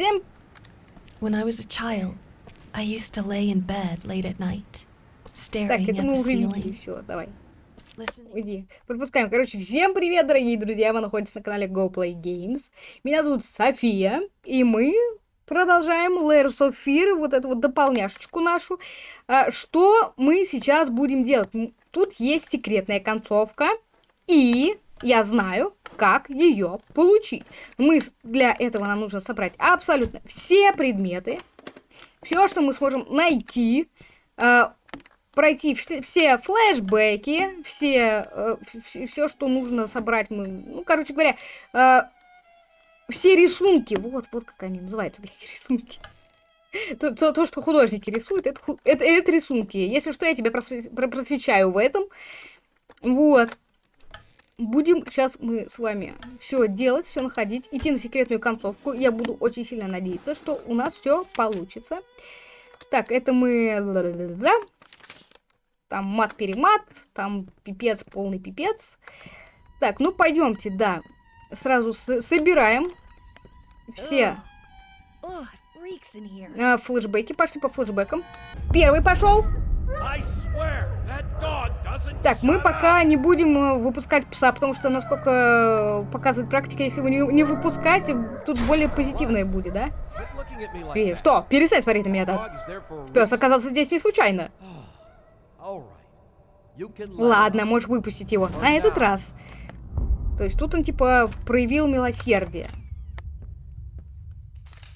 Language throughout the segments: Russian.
Всем When I was a child, I used to lay in bed late at night, Так, staring это at мы уже видели, все, давай, уйди. Пропускаем. Короче, всем привет, дорогие друзья, вы находитесь на канале Go Play Games. Меня зовут София, и мы продолжаем Layers of Fear, вот эту вот дополняшечку нашу. А, Что мы сейчас будем делать? Тут есть секретная концовка, и я знаю, как ее получить. Мы для этого нам нужно собрать абсолютно все предметы, все, что мы сможем найти, а, пройти вс- все флешбеки, все, все, что нужно собрать, мы, ну, короче говоря, э, все рисунки, вот, вот как они называются, блядь, рисунки. То, то, то, что художники рисуют, это, это, это рисунки. Если что, я тебя просве- про- просвечаю в этом. Вот. Будем сейчас мы с вами все делать, все находить, идти на секретную концовку. Я буду очень сильно надеяться, что у нас все получится. Так, это мы... Там мат-перемат, там пипец, полный пипец. Так, ну пойдемте, да. Сразу собираем все а, флешбеки. Пошли по флешбекам. Первый пошел. Так, мы пока не будем э, выпускать пса, потому что, насколько э, показывает практика, если вы не, не выпускать, тут более позитивное будет, да? И что? Перестань смотреть на меня так. Пес оказался здесь не случайно. Ладно, можешь выпустить его. На этот раз. То есть тут он типа проявил милосердие.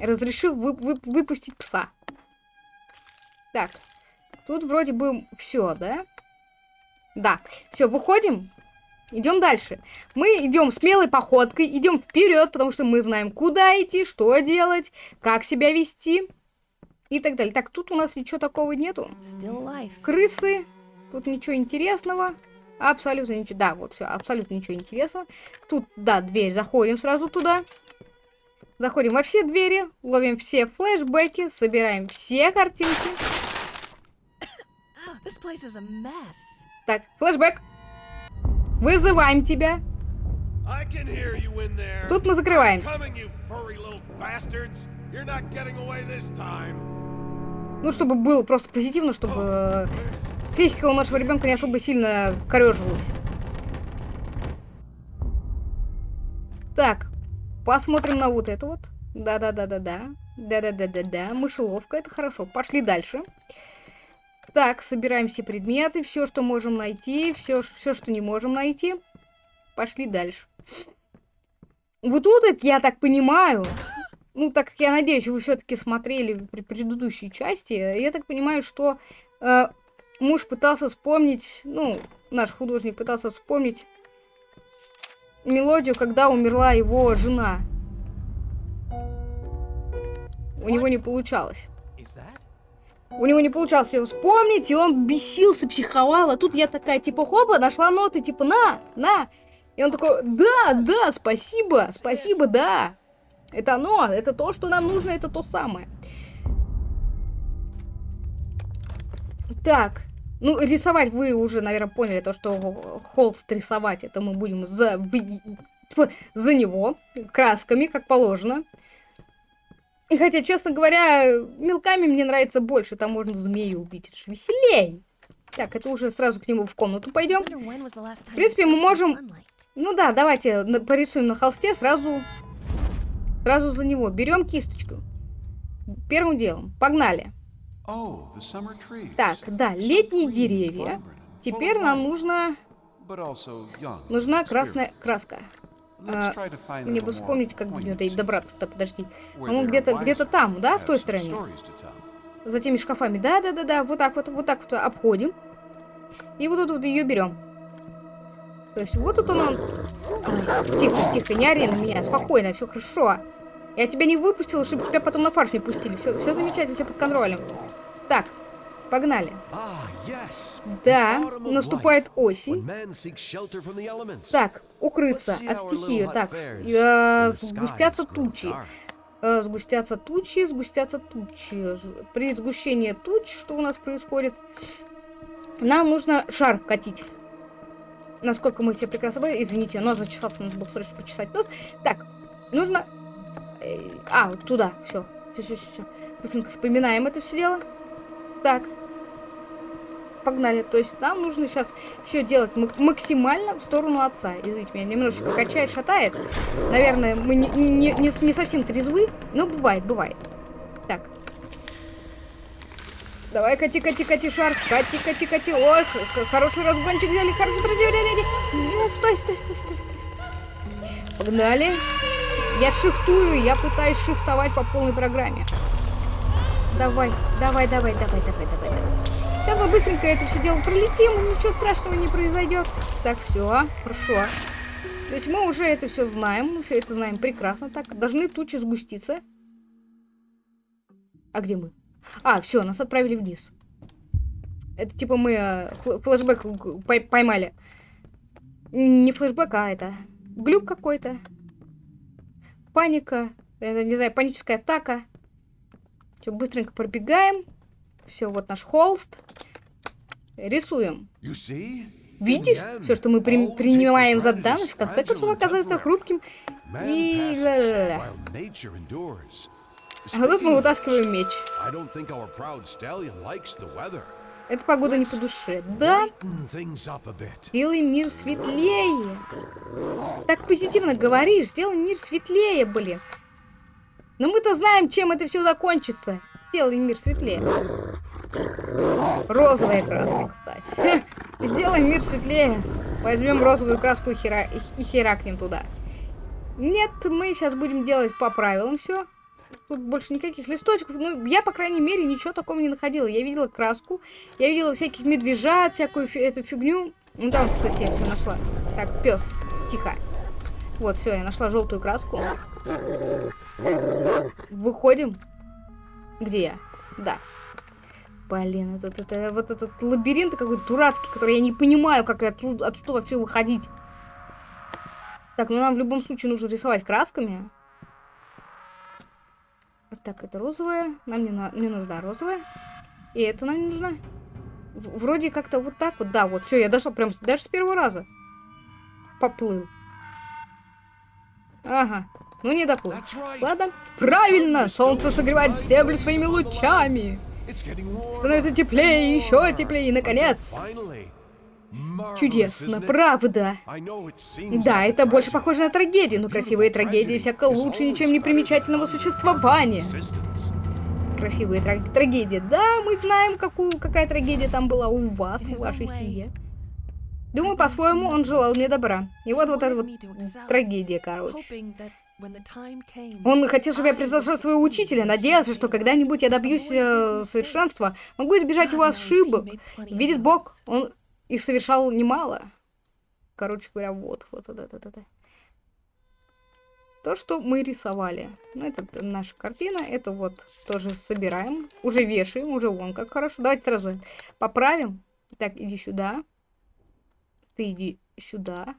Разрешил вы- вы- выпустить пса. Так. Тут вроде бы все, да? Да. Все, выходим. Идем дальше. Мы идем смелой походкой, идем вперед, потому что мы знаем, куда идти, что делать, как себя вести и так далее. Так, тут у нас ничего такого нету. Крысы. Тут ничего интересного. Абсолютно ничего. Да, вот все, абсолютно ничего интересного. Тут, да, дверь. Заходим сразу туда. Заходим во все двери, ловим все флешбеки, собираем все картинки. Так, флешбэк. Вызываем тебя. I can hear you in there. Тут мы закрываемся. Ну, чтобы было просто позитивно, чтобы э, психика у нашего ребенка не особо сильно корежилась. Так, посмотрим на вот это вот. Да-да-да-да-да. Да-да-да-да-да. Мышеловка, это хорошо. Пошли дальше. Так, собираем все предметы, все, что можем найти, все, все, что не можем найти. Пошли дальше. Вот тут, это, я так понимаю, ну, так как я надеюсь, вы все-таки смотрели при предыдущей части, я так понимаю, что э, муж пытался вспомнить, ну, наш художник пытался вспомнить мелодию, когда умерла его жена. У него не получалось. That? У него не получалось ее вспомнить, и он бесился, психовал. А тут я такая, типа, хопа, нашла ноты, типа, на, на. И он такой, да, да, спасибо, спасибо, да. Это оно, это то, что нам нужно, это то самое. Так, ну, рисовать вы уже, наверное, поняли, то, что холст рисовать, это мы будем за, за него, красками, как положено. И хотя, честно говоря, мелками мне нравится больше, там можно змею убить, это же веселей. Так, это уже сразу к нему в комнату пойдем. В принципе, мы можем-? Ну да, давайте порисуем на холсте сразу, сразу за него. Берем кисточку. Первым делом. Погнали. Oh. Так, да, летние деревья. Теперь нам нужно, нужна красная краска. А, Мне бы вспомнить, как до нее добраться-то, подожди. they're где-то wiser где-то там, да, в той стороне. За теми шкафами. Да-да-да-да, вот так вот, вот так вот обходим. И вот тут вот ее берем. То есть вот тут он... он- Тихо, тихо, не ори на меня, спокойно, все хорошо. Я тебя не выпустила, чтобы тебя потом на фарш не пустили. Все, все замечательно, все под контролем. Так, погнали. Ah. Да, наступает осень. Так, укрыться от стихии. Так, э, сгустятся тучи. Э, Сгустятся тучи, сгустятся тучи. При сгущении туч, что у нас происходит? Нам нужно шар катить. Насколько мы все прекрасно поняли. Извините, нос зачесался, надо было срочно почесать нос. Так, нужно Э, А, туда, все. Все, все, все. Быстренько вспоминаем это все дело. Так. Погнали. То есть нам нужно сейчас все делать мак- максимально в сторону отца. Извините, меня немножечко качает, шатает. Наверное, мы не, не, не, не совсем трезвы, но бывает, бывает. Так. Давай, кати, кати, кати, шар. Кати, кати, кати. О, хороший разгончик взяли, хороший противление. Стой, стой, стой, стой, стой, стой. Погнали. Я шифтую, я пытаюсь шифтовать по полной программе. Давай, давай, давай, давай, давай, давай, давай. Сейчас мы быстренько это все дело пролетим, ничего страшного не произойдет. Так, все, хорошо. То есть мы уже это все знаем, мы все это знаем прекрасно. Так, должны тучи сгуститься. А где мы? А, все, нас отправили вниз. Это типа мы э, фл- флешбэк поймали. Не флешбэк, а это глюк какой-то. Паника. Это, не знаю, паническая атака. Все, быстренько пробегаем. Все, вот наш холст. Рисуем. Видишь? Все, что мы при- принимаем за данность, в конце концов оказывается хрупким. И. А тут мы вытаскиваем меч. Эта погода не по душе. Да, сделай мир светлее. Так позитивно говоришь, сделай мир светлее, блин. Но мы-то знаем, чем это все закончится. Сделай мир светлее. Розовая краска, кстати. Сделай мир светлее. Возьмем розовую краску и, хера... и херакнем туда. Нет, мы сейчас будем делать по правилам все. Тут больше никаких листочков. Ну, я, по крайней мере, ничего такого не находила. Я видела краску, я видела всяких медвежат, всякую фи- эту фигню. Ну, там, кстати, я все нашла. Так, пес, тихо. Вот, все, я нашла желтую краску. Выходим. Где я? Да. Блин, это, это, вот этот лабиринт какой-то дурацкий, который я не понимаю, как отсюда, отсюда вообще выходить. Так, ну нам в любом случае нужно рисовать красками. Так, это розовая. Нам не, на- не нужна розовая. И это нам не нужна. В- вроде как-то вот так вот. Да, вот, все, я дошла прям даже с первого раза. Поплыл. Ага. Ну не доплыл. Ладно. Правильно! Солнце согревает землю своими лучами. Становится теплее, еще теплее, и, наконец. Чудесно, правда. Да, это больше похоже на трагедию, но красивые трагедии всяко лучше ничем не примечательного существования. Красивые траг- трагедии. Да, мы знаем, какую, какая трагедия там была у вас, в вашей семье. Думаю, по-своему, он желал мне добра. И вот вот эта вот трагедия, короче. Он хотел, чтобы я превзошел своего учителя, надеялся, что когда-нибудь я добьюсь э, совершенства, могу избежать его ошибок. Видит Бог, он их совершал немало. Короче говоря, вот, вот, вот, это, это. То, что мы рисовали. Ну, это наша картина. Это вот тоже собираем. Уже вешаем, уже вон как хорошо. Давайте сразу поправим. Так, иди сюда. Ты иди сюда.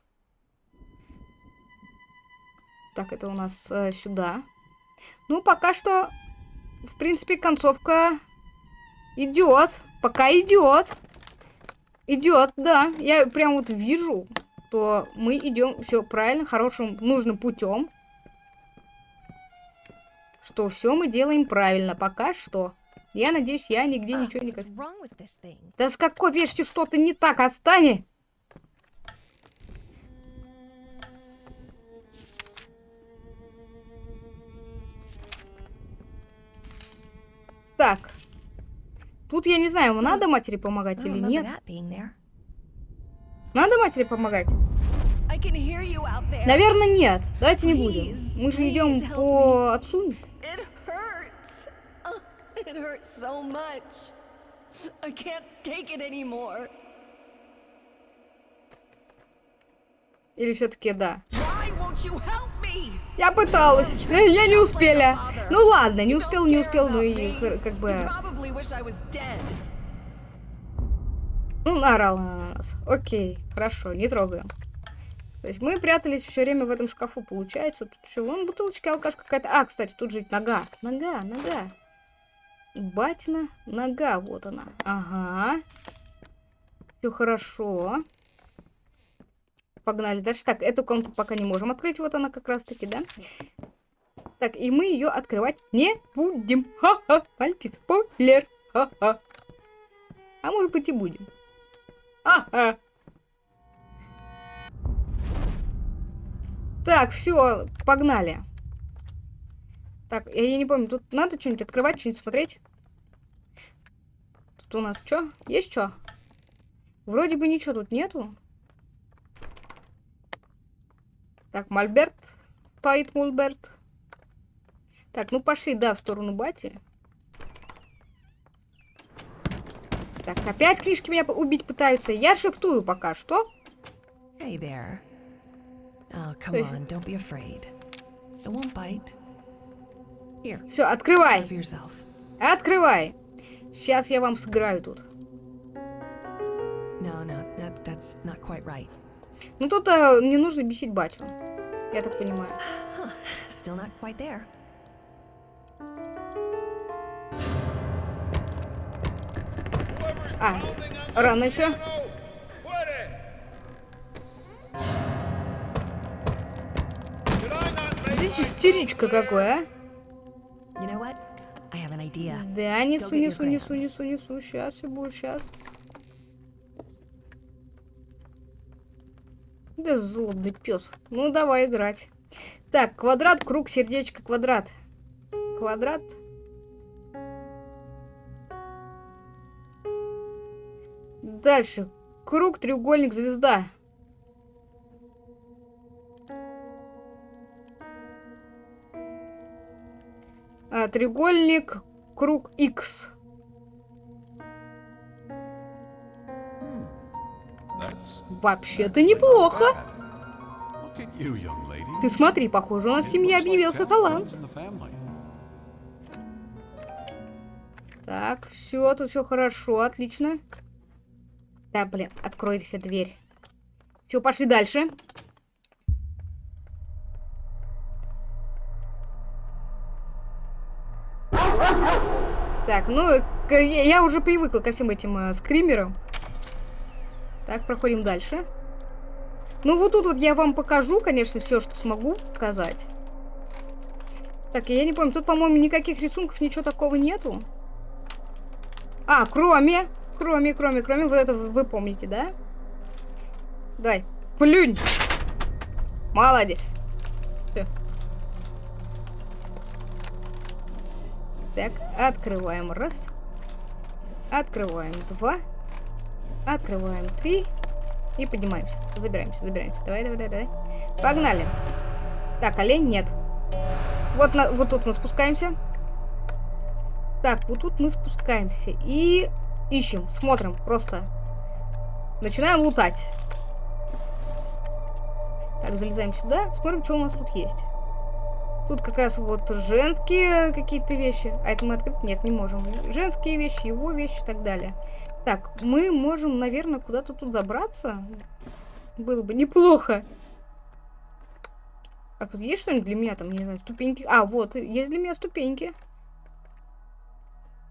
Так, это у нас э, сюда. Ну, пока что, в принципе, концовка идет. Пока идет. Идет, да. Я прям вот вижу, что мы идем все правильно, хорошим, нужным путем. Что все мы делаем правильно. Пока что. Я надеюсь, я нигде ничего не... Да с какой вешки что-то не так, отстань! Так. Тут я не знаю, надо матери помогать или нет. Надо матери помогать? Наверное, нет. Давайте не будем. Мы же идем по отцу. It hurts. Oh, it hurts so much. I can't take it anymore. Или все-таки да. Я пыталась. Э, Я не успела. Ну ладно, не успел, не успел, ну и как бы... Ну, она на нас. Окей, хорошо, не трогаем. То есть мы прятались все время в этом шкафу, получается. Тут еще вон бутылочка, алкаш какая-то. А, кстати, тут же нога. Нога, нога. Батина нога, вот она. Ага. Все хорошо. Погнали дальше. Так, эту комнату пока не можем открыть. Вот она как раз таки, да? Так, и мы ее открывать не будем. Ха-ха, мальчик, спойлер. Ха-ха. А может быть и будем. Ха-ха. Так, все, погнали. Так, я, я не помню, тут надо что-нибудь открывать, что-нибудь смотреть? Тут у нас что? Есть что? Вроде бы ничего тут нету. Так, Мольберт. Стоит Мольберт. Так, ну пошли, да, в сторону бати. Так, опять книжки меня убить пытаются. Я шифтую пока что. Hey there. Oh, come on, don't be afraid. It won't bite. Here, Все, открывай. Открывай. Сейчас я вам сыграю тут. No, no, that, that's not quite right. Ну тут а, не нужно бесить батю. Я так понимаю. Still not quite there. Ah, the rano еще. Ты истеричка какой, а? Да, несу, несу, несу, несу, несу. Сейчас и будет, сейчас. Да злобный пес. Ну, давай играть. Так, квадрат, круг, сердечко, квадрат. Квадрат. Дальше. Круг, треугольник, звезда. А, треугольник, круг, X. Вообще-то неплохо. Ты смотри, похоже, у нас в семье объявился талант. Так, все, тут все хорошо, отлично. Да, блин, откройся дверь. Все, пошли дальше. Так, ну, я уже привыкла ко всем этим э, скримерам. Так, проходим дальше. Ну, вот тут вот я вам покажу, конечно, все, что смогу показать. Так, я не помню, тут, по-моему, никаких рисунков, ничего такого нету. А, кроме, кроме, кроме, кроме, вот это вы помните, да? Дай, плюнь. Молодец. Всё. Так, открываем раз. Открываем два. Открываем три. И поднимаемся. Забираемся, забираемся. Давай, давай, давай, давай. Погнали. Так, олень нет. Вот, на, вот тут мы спускаемся. Так, вот тут мы спускаемся и ищем, смотрим, просто. Начинаем лутать. Так, залезаем сюда, смотрим, что у нас тут есть. Тут как раз вот женские какие-то вещи. А это мы открыть? Нет, не можем. Женские вещи, его вещи и так далее. Так, мы можем, наверное, куда-то тут забраться. Было бы неплохо. А тут есть что-нибудь для меня там, не знаю, ступеньки? А, вот, есть для меня ступеньки.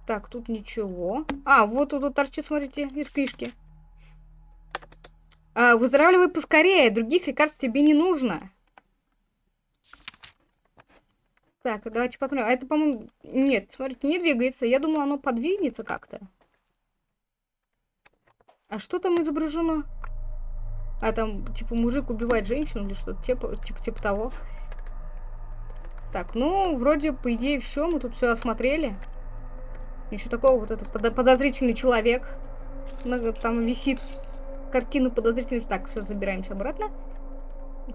Так, тут ничего. А, вот тут вот торчит, смотрите, из книжки. А, выздоравливай поскорее, других лекарств тебе не нужно. Так, давайте посмотрим. А это, по-моему... Нет, смотрите, не двигается. Я думала, оно подвинется как-то. А что там изображено? А там, типа, мужик убивает женщину или что-то типа, типа, типа того. Так, ну, вроде, по идее, все. Мы тут все осмотрели. Ничего такого. Вот это подо- подозрительный человек. Там висит картина подозрительный. Так, все, забираемся обратно.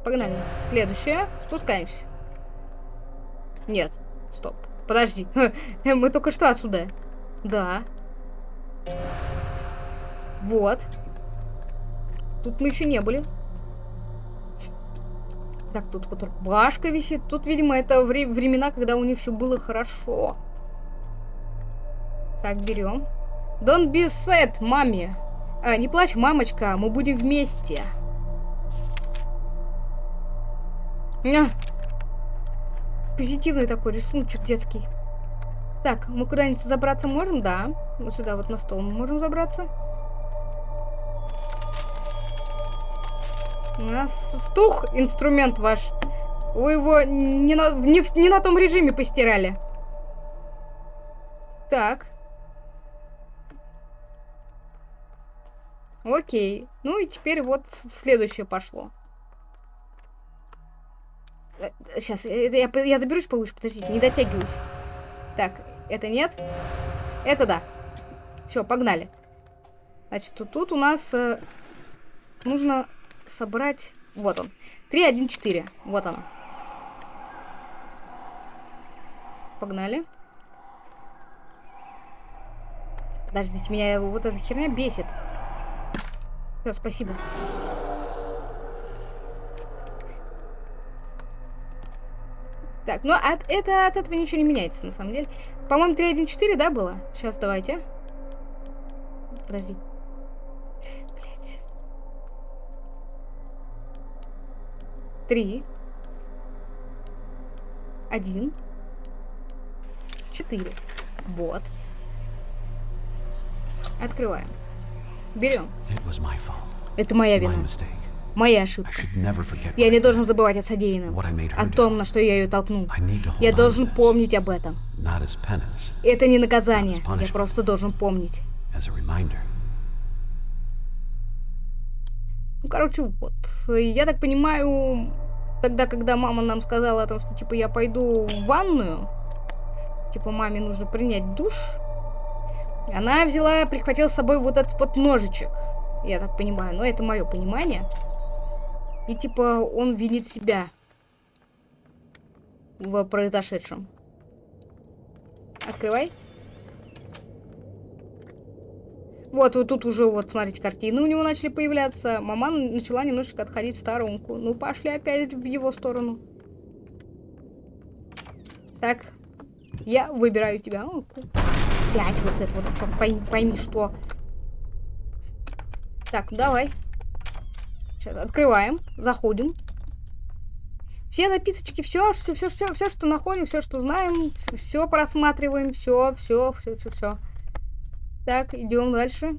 Погнали. Следующее. Спускаемся. Нет. Стоп. Подожди. Мы только что отсюда. Да. Вот. Тут мы еще не были. Так, тут вот рубашка висит. Тут, видимо, это вре- времена, когда у них все было хорошо. Так, берем. Don't be sad, маме. А, не плачь, мамочка, мы будем вместе. На. Позитивный такой рисуночек детский. Так, мы куда-нибудь забраться можем? Да. Вот сюда вот на стол мы можем забраться. У нас стух инструмент ваш Вы его не на, не, не на том режиме постирали. Так. Окей. Ну и теперь вот следующее пошло. Сейчас, я, п- я заберусь повыше, подождите, не дотягиваюсь. Так, это нет. Это да. Все, погнали. Значит, тут, тут у нас э, нужно собрать... Вот он. 3, 1, 4. Вот оно. Погнали. Подождите, меня вот эта херня бесит. Все, спасибо. Так, ну от, это, от этого ничего не меняется, на самом деле. По-моему, 3.1.4, да, было? Сейчас, давайте. Подожди. Три. Один. Четыре. Вот. Открываем. Берем. Это моя вина. Моя ошибка. Я не должен забывать о содеянном. О том, на что я ее толкнул. Я должен помнить об этом. Это не наказание. Я просто должен помнить. Ну, короче, вот. Я так понимаю, тогда, когда мама нам сказала о том, что, типа, я пойду в ванную, типа, маме нужно принять душ, она взяла, прихватила с собой вот этот вот ножичек. Я так понимаю, но это мое понимание. И, типа, он винит себя в произошедшем. Открывай. Вот, вот тут уже, вот, смотрите, картины у него начали появляться. Мама начала немножечко отходить в сторонку. Ну, пошли опять в его сторону. Так, я выбираю тебя. О, Опять вот это вот, черт, пойми, пойми, что. Так, давай. Сейчас открываем, заходим. Все записочки, все, все, все, все, все, что находим, все, что знаем, все просматриваем, все, все, все, все, все. Так, идем дальше.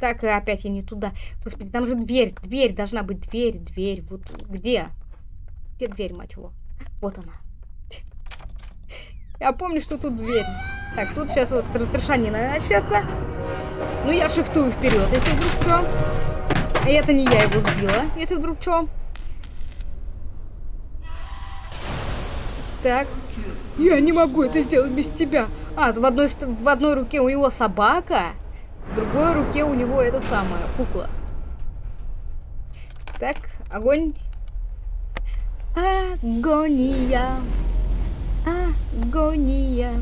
Так, опять я не туда. Господи, там же дверь, дверь, должна быть дверь, дверь. Вот где? Где дверь, мать его? Вот она. Я помню, что тут дверь. Так, тут сейчас вот тр- трешанина начнется. Ну, я шифтую вперед, если вдруг что. И это не я его сбила, если вдруг что. Так. Я не могу это сделать без тебя. А, в одной, в одной руке у него собака, в другой руке у него это самое, кукла. Так, огонь. Агония. Агония.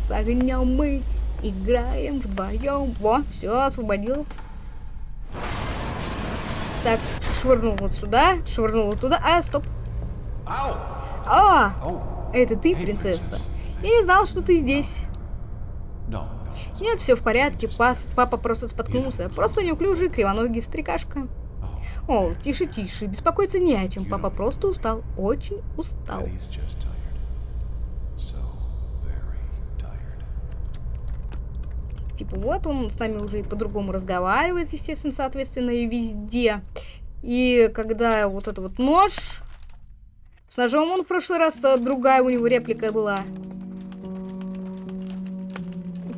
С огнем мы играем вдвоем. Во, все, освободился. Так, швырнул вот сюда, швырнул вот туда. А, стоп. Ow! А, это ты, принцесса. Я не знал, что ты здесь. Нет, все в порядке. Пас, папа просто споткнулся. Просто неуклюжий, кривоногий старикашка. О, тише, тише. Беспокоиться не о чем. Папа просто устал. Очень устал. Типа вот он с нами уже и по-другому разговаривает, естественно, соответственно, и везде. И когда вот этот вот нож... С ножом он в прошлый раз а, другая у него реплика была.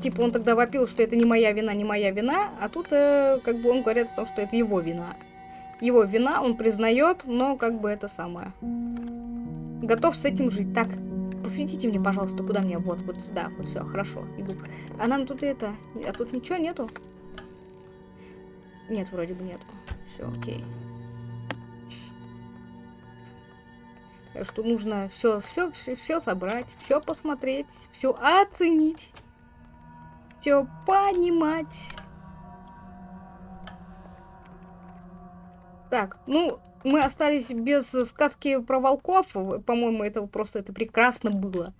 Типа он тогда вопил, что это не моя вина, не моя вина, а тут э, как бы он говорит о том, что это его вина. Его вина он признает, но как бы это самое. Готов с этим жить. Так, посветите мне, пожалуйста, куда мне? Вот, вот сюда. Вот все, хорошо, иду. А нам тут это... А тут ничего нету? Нет, вроде бы нету. Все, окей. Так что нужно все, все, все, все собрать, все посмотреть, все оценить, все понимать. Так, ну, мы остались без сказки про волков. По-моему, это просто это прекрасно было.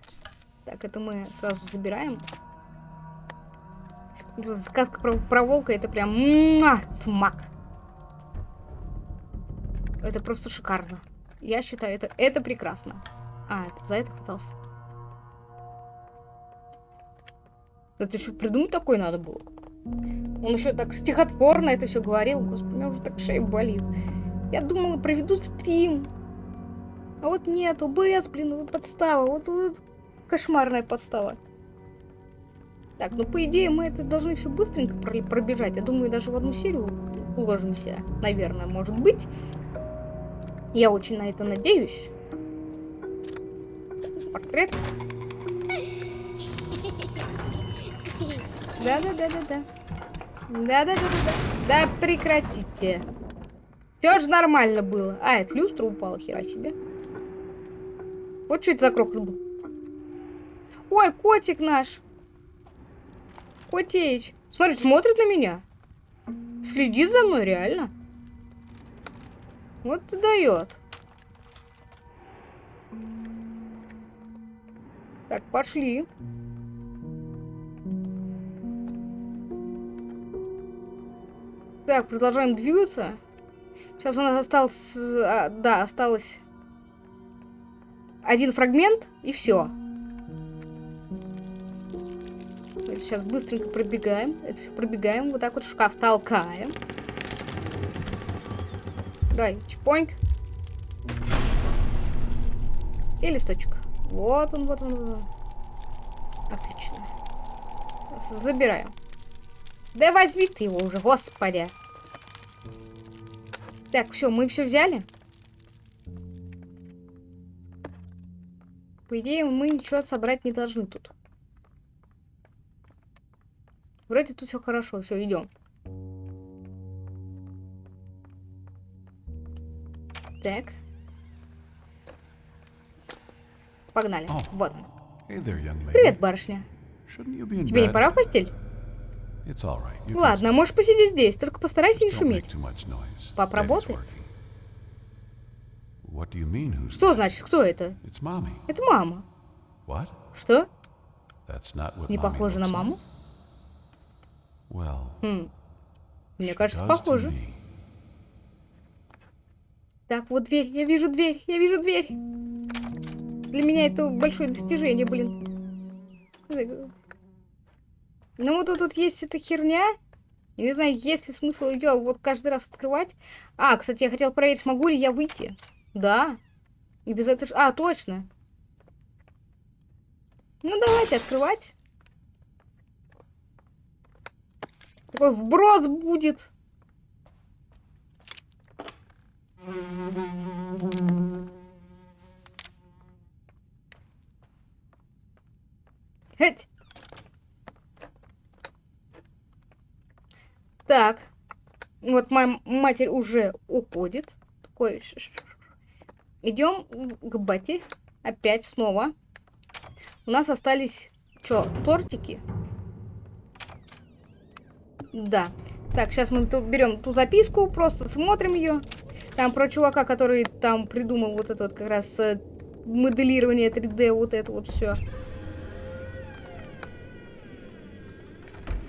Так, это мы сразу забираем. Сказка про, про волка это прям муа, смак. Это просто шикарно. Я считаю, это, это прекрасно. А, это за это хватался. Это еще придумать такой надо было. Он еще так стихотворно это все говорил. Господи, у меня уже так шея болит. Я думала, проведут стрим. А вот нет, ОБС, блин, вот подстава. Вот, вот кошмарная подстава. Так, ну по идее мы это должны все быстренько про- пробежать. Я думаю, даже в одну серию уложимся. Наверное, может быть. Я очень на это надеюсь. Портрет. Да-да-да-да-да. Да-да-да-да-да. Да прекратите. Все же нормально было. А, это люстра упала, хера себе. Вот что это за крохот был. Ой, котик наш. Котеич. Смотри, смотрит на меня. Следит за мной, реально. Вот ты дает. Так, пошли. Так, продолжаем двигаться. Сейчас у нас осталось... а, да, осталось один фрагмент, и все. Сейчас быстренько пробегаем. Это все пробегаем. Вот так вот шкаф толкаем. Давай, чпоньк. И листочек. Вот он, вот он. Вот он. Отлично. Забираем. Да возьми ты его уже, господи. Так, все, мы все взяли. По идее, мы ничего собрать не должны тут. Вроде тут все хорошо, все, идем. Так. Погнали. Вот он. Hey there. Привет, барышня. Тебе не пора в постель? Right. Ладно, можешь посидеть здесь, только постарайся не шуметь. Пап работает? mean, Что значит, кто это? Это мама. What? Что? Не похоже на маму? Well, Хм. Мне кажется, похоже. Так, вот дверь. Я вижу дверь. Я вижу дверь. Для меня это большое достижение, блин. Ну вот тут вот есть эта херня. Я не знаю, есть ли смысл ее вот каждый раз открывать. А, кстати, я хотел проверить, смогу ли я выйти. Да. И без этого... ж- А, точно. Ну, давайте открывать. Такой вброс будет. Эть. Так. Вот моя матерь уже уходит. Такой. Идем к бате. Опять снова. У нас остались что, тортики? Да. Так, сейчас мы берем ту записку, просто смотрим ее. Там про чувака, который там придумал вот это вот как раз э, моделирование 3D, вот это вот все.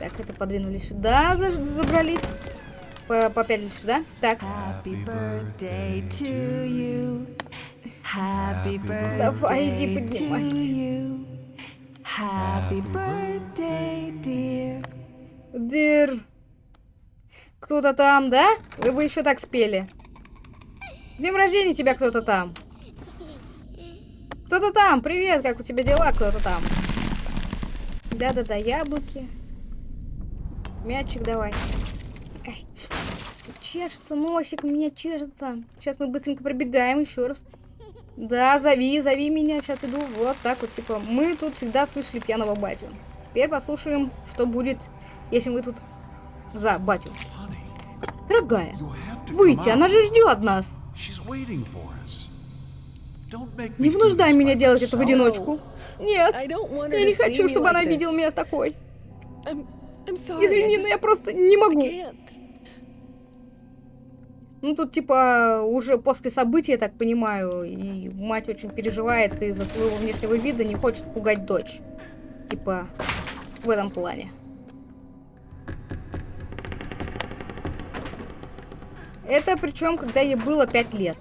Так, это подвинули сюда, забрались. По- Попятились сюда. Так, Happy birthday to you. Happy Давай, иди поднимайся. Happy birthday, dear. Дир. Кто-то там, да? Вы бы еще так спели. С Днем рождения тебя кто-то там. Кто-то там, привет, как у тебя дела, кто-то там. Да-да-да, яблоки. Мячик давай. Ай. Чешется носик, у меня чешется. Сейчас мы быстренько пробегаем еще раз. Да, зови, зови меня, сейчас иду. Вот так вот, типа, мы тут всегда слышали пьяного батю. Теперь послушаем, что будет, если мы тут за батю. Дорогая, выйти, она же ждет нас. Не вынуждай this меня делать это в одиночку. Нет, я не хочу, чтобы она видела меня такой. Извини, но я просто не могу. Ну, тут, типа, уже после событий, я так понимаю, и мать очень переживает из-за своего внешнего вида, не хочет пугать дочь. Типа, в этом плане. Это причем, когда ей было 5 лет.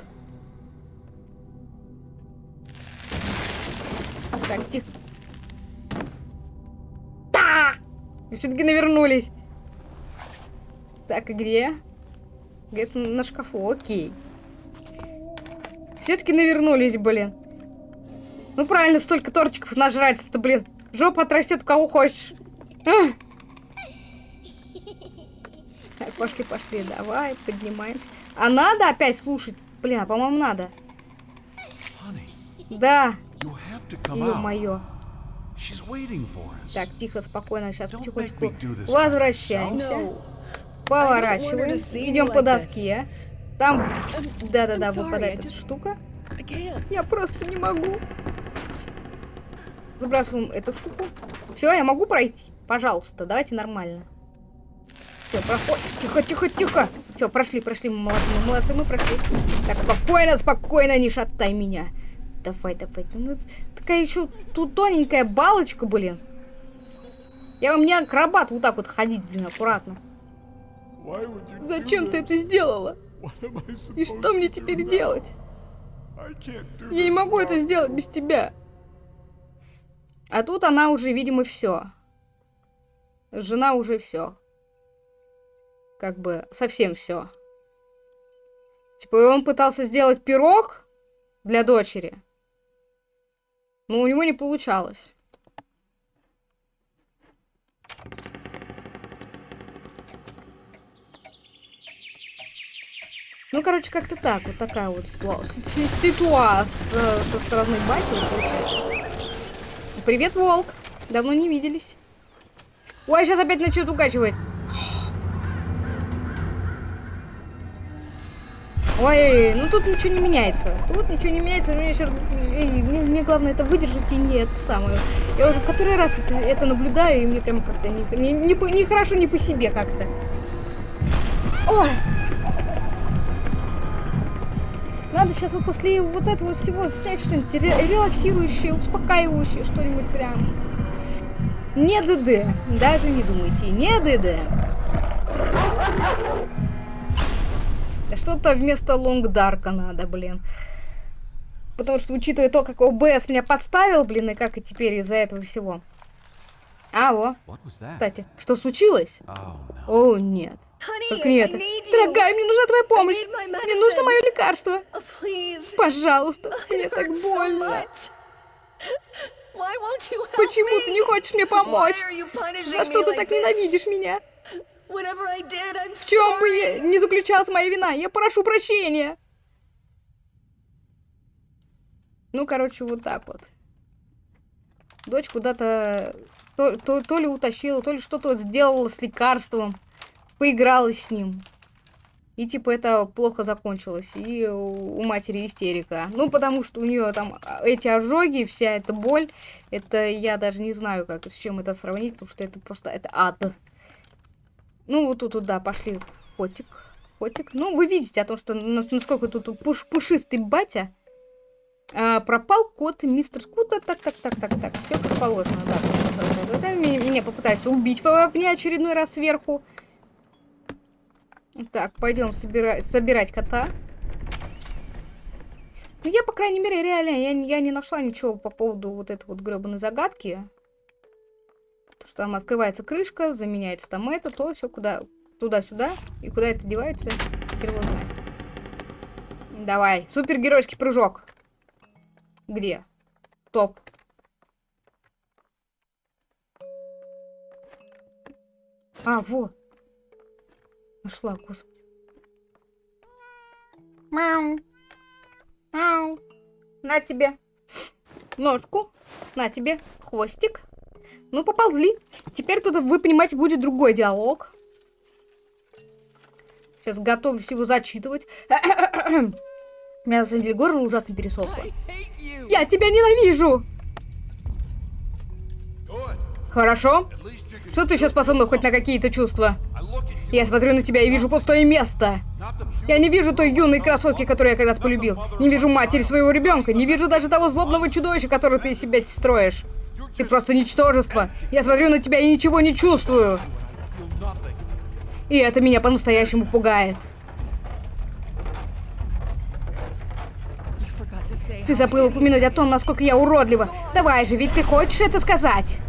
Так, тихо. Все-таки навернулись. Так, и где? Где-то на шкафу, окей. Все-таки навернулись, блин. Ну правильно, столько тортиков нажрать-то, блин. Жопа отрастет кого хочешь. А! Так, пошли, пошли, давай, поднимаемся. А надо опять слушать? Блин, а по-моему, надо. Да, ё-моё. Так, тихо, спокойно, сейчас Don't потихонечку make me do this by возвращаемся. No. Поворачиваем, see you идем по доске. Там, да-да-да, выпадает эта штука. Я просто не могу. Забрасываем эту штуку. Все, я могу пройти? Пожалуйста, давайте нормально. Все, проходим. Тихо, тихо, тихо. Все, прошли, прошли. Мы молодцы, мы молодцы, мы прошли. Так, спокойно, спокойно, не шатай меня. Давай, давай. Ну, такая еще тут тоненькая балочка, блин. Я вам не акробат вот так вот ходить, блин, аккуратно. Зачем ты это сделала? И что мне теперь делать? Я не могу это сделать без тебя. А тут она уже, видимо, все. Жена уже все. Как бы совсем все. Типа он пытался сделать пирог для дочери. Но у него не получалось. Ну, короче, как-то так. Вот такая вот ситуа- си- ситуация со стороны бати получается. Привет, волк. Давно не виделись. Ой, сейчас опять начнет укачивать. Ой, ну тут ничего не меняется. Тут ничего не меняется. Мне сейчас... Мне, мне главное это выдержать и не это самое. Я уже в который раз это, это наблюдаю, и мне прям как-то не, не, не, не хорошо, не по себе как-то. Ой. Надо сейчас вот после вот этого всего снять что-нибудь ре- релаксирующее, успокаивающее, что-нибудь прям. Не ДД. Даже не думайте, не ДД. Что-то вместо лонгдарка надо, блин. Потому что, учитывая то, как ОБС меня подставил, блин, и как и теперь из-за этого всего. А, во, кстати, что случилось? Oh no. О, нет. Только не это. Дорогая, мне нужна твоя помощь. Мне нужно мое лекарство. Oh. Пожалуйста, мне так больно. Почему ты не хочешь мне помочь? За что ты like так this? ненавидишь меня? В чем бы не заключалась моя вина? Я прошу прощения. Ну, короче, вот так вот. Дочь куда-то то, то, то ли утащила, то ли что-то сделала с лекарством. Поиграла с ним. И типа это плохо закончилось. И у у матери истерика. Ну, потому что у нее там а, эти ожоги, вся эта боль. Это я даже не знаю, как с чем это сравнить, потому что это просто это ад. Ну, вот тут, да, пошли. Котик. Котик. Ну, вы видите о том, что нас- насколько тут пуш- пушистый батя. А, пропал кот мистер Скута. Так, так, так, так, так. Все как положено, да. Это меня, попытаются убить в мне очередной раз сверху. Так, пойдем собирать, собирать кота. Ну, я, по крайней мере, реально, я, я не нашла ничего по поводу вот этой вот гребаной загадки. То, что там открывается крышка, заменяется там это, то все куда туда-сюда. И куда это девается, хер его знает. Давай, супергеройский прыжок. Где? Топ. А, вот. Нашла, господи. Мяу. Мяу. На тебе. Ножку. На тебе. Хвостик. Ну, поползли. Теперь тут, вы понимаете, будет другой диалог. Сейчас готовлюсь его зачитывать. У меня, на самом деле, горло ужасно пересохло. Я тебя ненавижу! Хорошо? Что ты еще способна хоть на какие-то чувства? Я смотрю на тебя и вижу пустое место. Я не вижу той юной красотки, которую я когда-то полюбил. Не вижу матери своего ребенка. Не вижу даже того злобного чудовища, которое ты из себя строишь. Ты просто ничтожество. Я смотрю на тебя и ничего не чувствую. И это меня по-настоящему пугает. Ты забыл упомянуть о том, насколько я уродлива. Давай же, ведь ты хочешь это сказать?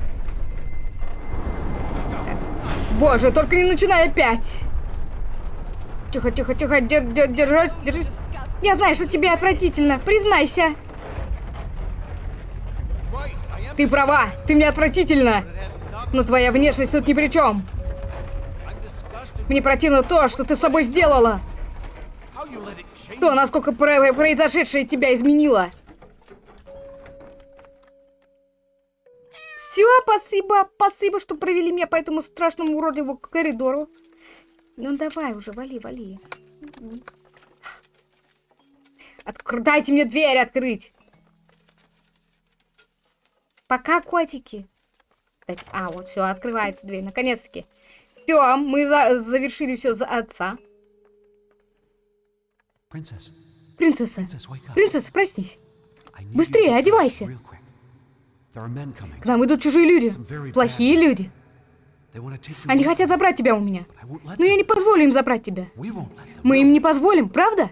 Боже, только не начинай опять. Тихо, тихо, тихо, дер- дер- держись, держись. Я знаю, что тебе отвратительно. Признайся. Ты права. Ты мне отвратительно. Но твоя внешность тут ни при чем. Мне противно то, что ты с собой сделала. То, насколько про- произошедшее тебя изменило. Все, спасибо, спасибо, что провели меня по этому страшному уродливому коридору. Ну давай уже, вали, вали. Откр- Дайте мне дверь открыть. Пока, котики. А, вот все, открывается дверь, наконец-таки. Все, мы за- завершили все за отца. Принцесса, up. принцесса, проснись. Быстрее, одевайся. К нам идут чужие люди. Плохие люди. Они хотят забрать тебя у меня. Но я не позволю им забрать тебя. Мы им не позволим, правда?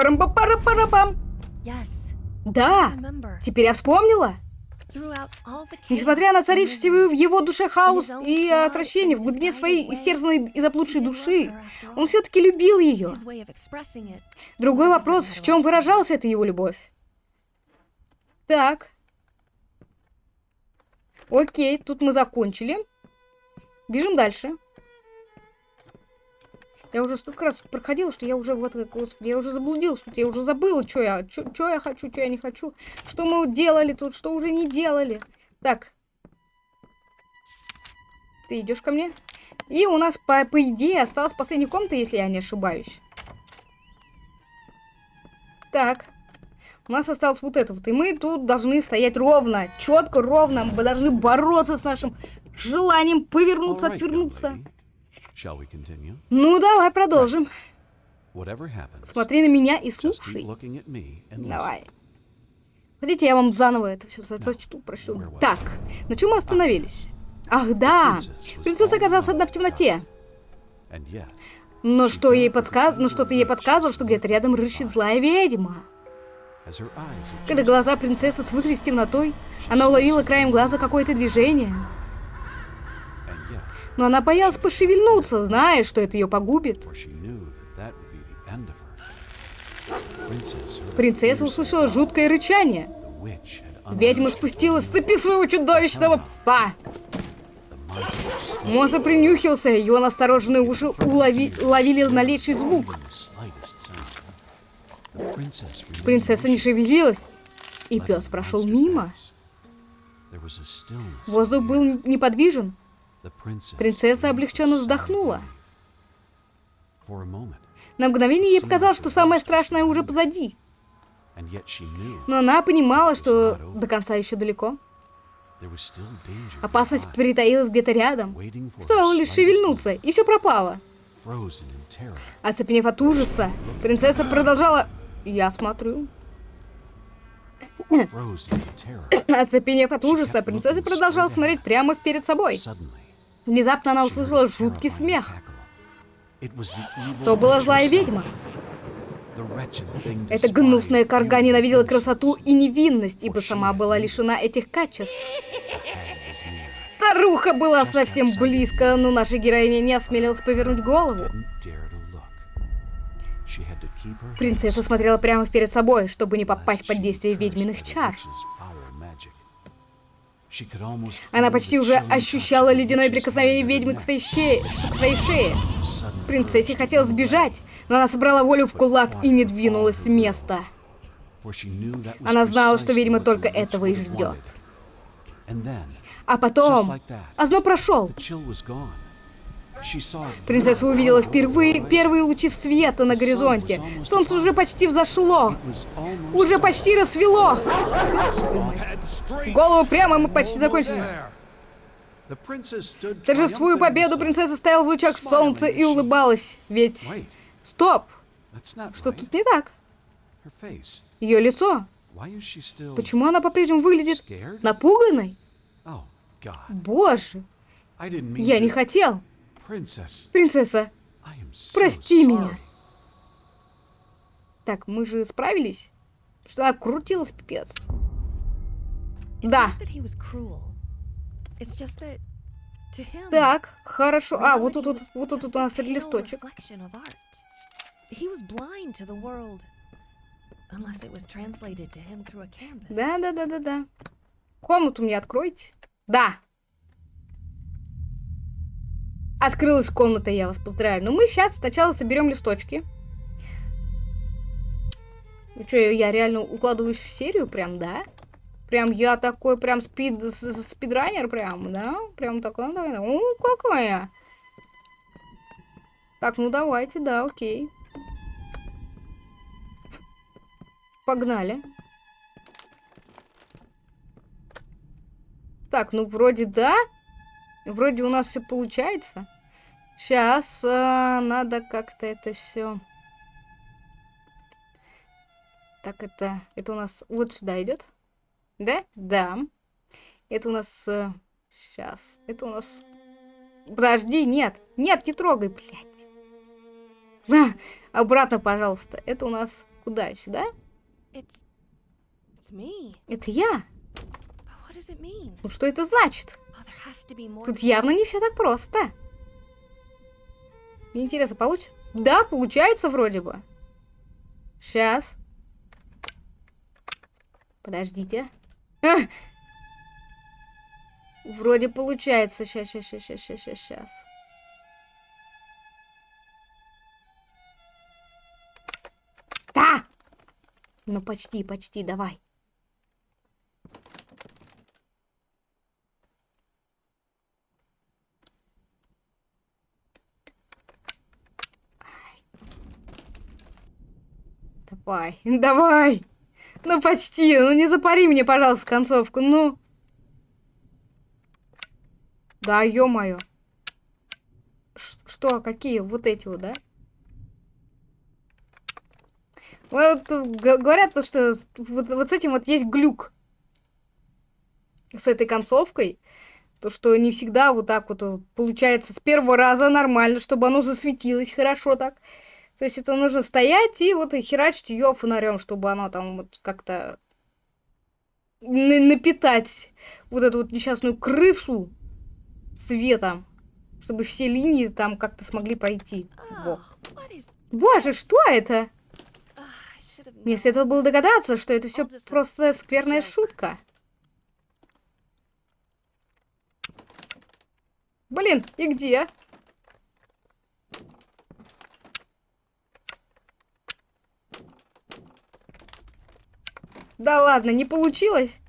Парам-па-пара-пара-пам. Yes, Да, remember. теперь я вспомнила. Несмотря на and в его душе хаос и отвращение в глубине своей истерзанной и заблудшей души, он все-таки любил ее. Другой вопрос, в чем выражалась эта его любовь? Так. Окей, тут мы закончили. Бежим дальше. Я уже столько раз проходила, что я уже вот, господи, я уже заблудилась тут, я уже забыла, что я, что я хочу, что я не хочу, что мы делали тут, что уже не делали. Так. Ты идешь ко мне? И у нас, по, по идее, осталась последняя комната, если я не ошибаюсь. Так. У нас осталось вот это вот. И мы тут должны стоять ровно, четко, ровно. Мы должны бороться с нашим желанием повернуться, right, отвернуться. lady. Ну, давай продолжим. Смотри на меня и слушай. Давай. Хотите, я вам заново это все зачту, прощу. Так, на чем мы остановились? Ах, да! Принцесса оказалась одна в темноте. Но что ей подсказ... Ну что-то ей подсказывало, что где-то рядом рыщет злая ведьма. Когда глаза принцессы свыклись с темнотой, она уловила краем глаза какое-то движение. Но она боялась пошевельнуться, зная, что это ее погубит. Принцесса услышала жуткое рычание. Ведьма спустилась с цепи своего чудовищного пса. Монстр принюхился, его настороженные уши улови... ловили малейший звук. Принцесса не шевелилась, и пес прошел мимо. Воздух был неподвижен. Принцесса облегченно вздохнула. На мгновение ей показалось, что самое страшное уже позади. Но она понимала, что до конца еще далеко. Опасность притаилась где-то рядом. Стоило лишь шевельнуться, и все пропало. Оцепенев от ужаса, принцесса продолжала... Я смотрю. Оцепенев от ужаса, принцесса продолжала смотреть прямо перед собой. Внезапно она услышала жуткий смех. То была злая ведьма. Эта гнусная and ненавидела красоту и невинность, ибо сама была лишена этих качеств. Старуха была совсем близко, но наша героиня не осмелилась повернуть голову. Принцесса смотрела прямо перед собой, чтобы не попасть под действие ведьминых чар. Она почти уже ощущала ледяное прикосновение ведьмы к своей шее. К своей шее. Принцессе хотелось сбежать, но она собрала волю в кулак и не двинулась с места. Она знала, что, the только этого и ждет. А потом... Озноб прошел. Принцесса увидела впервые первые лучи света на горизонте. Солнце уже почти взошло. Уже почти рассвело. Голову прямо, мы почти закончили. the победу принцесса стояла в лучах солнца и улыбалась. Ведь... Стоп! Что тут не так? Ее лицо. Почему она по-прежнему выглядит напуганной? Боже, я не хотел. Принцесса, прости меня. Так, мы же справились? Что она крутилась, пипец. Да. Так, хорошо. А, вот тут, вот, вот тут у нас листочек. Да, да, да, да, да. Комнату мне откройте. Да. Открылась комната, я вас поздравляю. Но мы сейчас сначала соберем листочки. Ну что, я реально укладываюсь в серию прям, да? Прям я такой прям спид, спидранер прям, да? Прям такой, такой, о, какая. Так, ну давайте, да, окей. Погнали. Так, ну вроде да. Вроде у нас все получается. Сейчас надо как-то это все. Так, это, это у нас вот сюда идет. Да? Да. Это у нас... сейчас. Это у нас... Подожди, нет. Нет, не трогай, блядь. А, обратно, пожалуйста. Это у нас куда? Сюда? It's, it's me. Это я. But what does it mean? Ну что это значит? Oh. Тут явно не все так просто. Мне интересно, получится? Да, получается вроде бы. Сейчас. Подождите. А! Вроде получается. Сейчас, сейчас, сейчас, сейчас, сейчас, сейчас. Да! Ну почти, почти, давай. Давай, давай. Ну почти, ну не запари мне, пожалуйста, концовку, ну. Да, ё-моё. Что, какие? Вот эти вот, да? Вот говорят то, что вот, вот с этим вот есть глюк. С этой концовкой. То, что не всегда вот так вот получается с первого раза нормально, чтобы оно засветилось хорошо так. То есть это нужно стоять и вот херачить ее фонарем, чтобы оно там вот как-то на- напитать вот эту вот несчастную крысу светом, чтобы все линии там как-то смогли пройти. Is? Боже, что это? have Мне следовало было догадаться, что это все просто скверная шутка. Блин, и где? Да ладно, не получилось?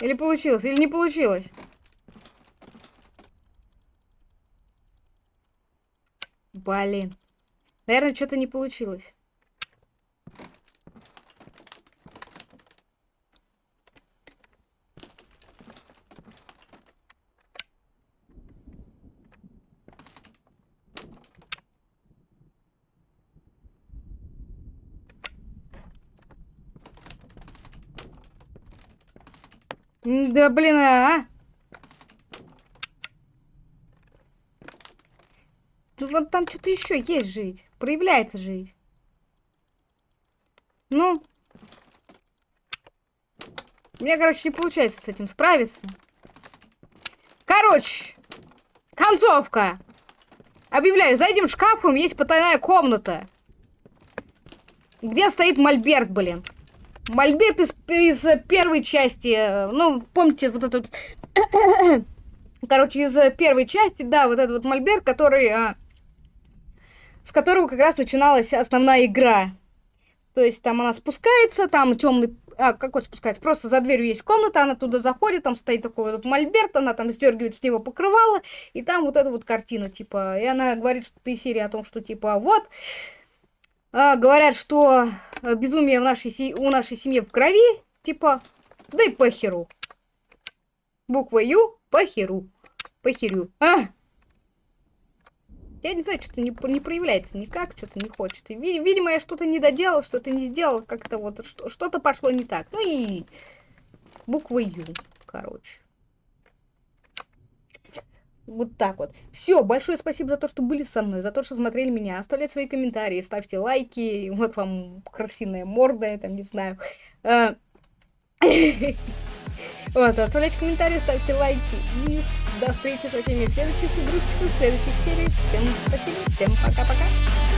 Или получилось, или не получилось? Блин. Наверное, что-то не получилось. Блин, а? Ну вот там что-то еще есть жить. Проявляется жить. Ну. Меня, короче, не получается с этим справиться. Короче. Концовка. Объявляю, за этим шкафом есть потайная комната. Где стоит мольберт, блин. Мольберт из, из первой части. э, Ну, помните, вот этот... Короче, из первой части, да, вот этот вот мольберт, который... а, с которого как раз начиналась основная игра. То есть там она спускается, там темный... А, какой спускается? Просто за дверью есть комната, она туда заходит, там стоит такой вот мольберт, она там сдергивает с него покрывало, и там вот эта вот картина, типа, и она говорит, что ты серия о том, что, типа, вот, а, говорят, что э, безумие в нашей у нашей семьи в крови, типа, да и похеру. Буква Ю, похеру. Похерю. А! Я не знаю, что-то не, не проявляется никак, что-то не хочет. И, ви- видимо, я что-то не доделал, что-то не сделал, как-то вот что- что-то пошло не так. Ну и буква Ю, короче. Вот так вот. Все, большое спасибо за то, что были со мной, за то, что смотрели меня. Оставляйте свои комментарии, ставьте лайки. Вот вам красивая морда, я там не знаю. А, Вот, оставляйте комментарии, ставьте лайки. И до встречи со всеми в следующих игрушечках, в следующих сериях. Всем спасибо, всем пока-пока.